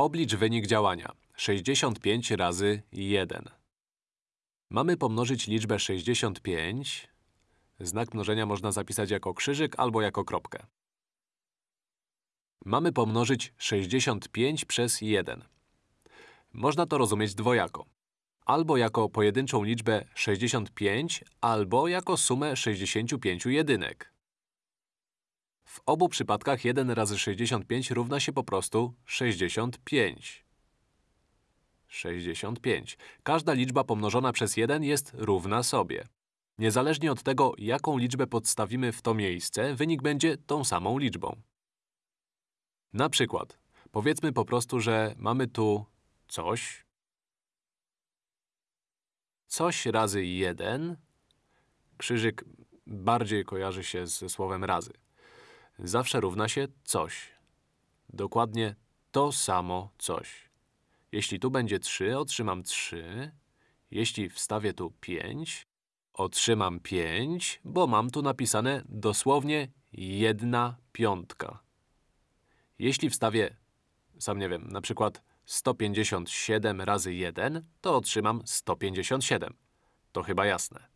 Oblicz wynik działania. 65 razy 1. Mamy pomnożyć liczbę 65. Znak mnożenia można zapisać jako krzyżyk albo jako kropkę. Mamy pomnożyć 65 przez 1. Można to rozumieć dwojako. Albo jako pojedynczą liczbę 65, albo jako sumę 65 jedynek. W obu przypadkach 1 razy 65 równa się po prostu 65. 65. Każda liczba pomnożona przez 1 jest równa sobie. Niezależnie od tego, jaką liczbę podstawimy w to miejsce, wynik będzie tą samą liczbą. Na przykład, powiedzmy po prostu, że mamy tu coś, coś razy 1, krzyżyk bardziej kojarzy się ze słowem razy. Zawsze równa się coś. Dokładnie to samo coś. Jeśli tu będzie 3, otrzymam 3. Jeśli wstawię tu 5, otrzymam 5, bo mam tu napisane dosłownie jedna piątka. Jeśli wstawię, sam nie wiem, na przykład 157 razy 1, to otrzymam 157. To chyba jasne.